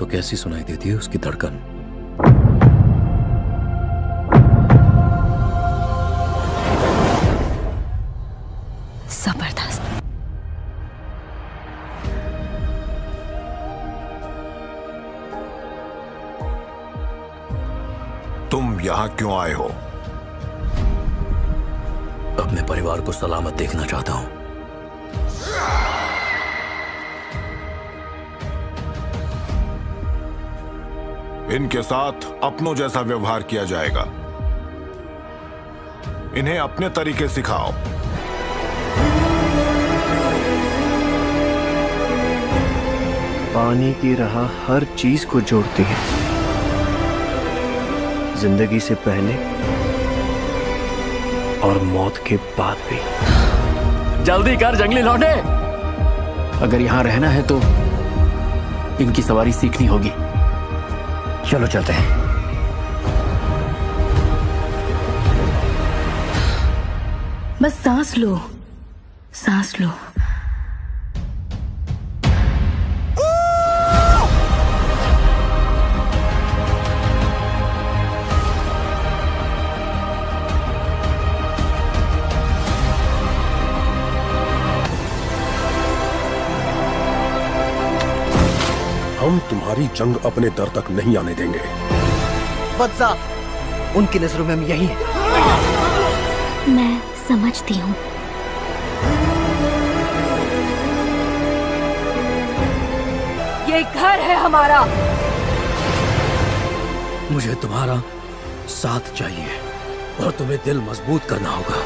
तो कैसी सुनाई देती है उसकी धड़कन? ज़बरदस्त। तुम यहाँ क्यों आए हो? अपने परिवार को सलामत देखना चाहता हूँ। इनके साथ अपनों जैसा व्यवहार किया जाएगा। इन्हें अपने तरीके सिखाओ। पानी की राह हर चीज़ को जोड़ती है। ज़िंदगी से पहले और मौत के बाद भी। जल्दी कर जंगली लौटे। अगर यहाँ रहना है तो इनकी सवारी सीखनी होगी। चलो चलते हैं। बस सांस लो। सांस लो। हम तुम्हारी जंग अपने दर तक नहीं आने देंगे। उनकी नज़रों में हम यही हैं। मैं समझती हूँ। ये घर है हमारा। मुझे तुम्हारा साथ चाहिए और तुम्हें दिल मज़बूत करना होगा।